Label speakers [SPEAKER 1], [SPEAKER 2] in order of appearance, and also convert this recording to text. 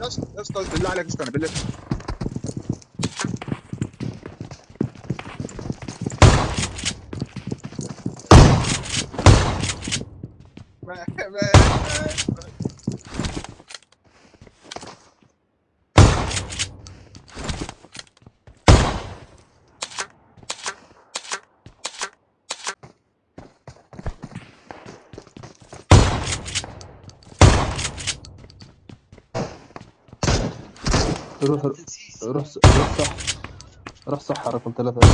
[SPEAKER 1] يا اسطى يا اسطى بالله عليك استنى بالله
[SPEAKER 2] روح روح روح صح روح صح رقم ثلاثة.